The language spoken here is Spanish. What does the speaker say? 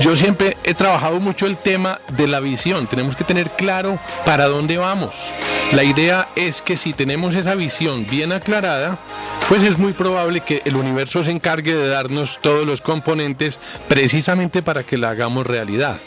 Yo siempre he trabajado mucho el tema de la visión. Tenemos que tener claro para dónde vamos. La idea es que si tenemos esa visión bien aclarada, pues es muy probable que el universo se encargue de darnos todos los componentes precisamente para que la hagamos realidad.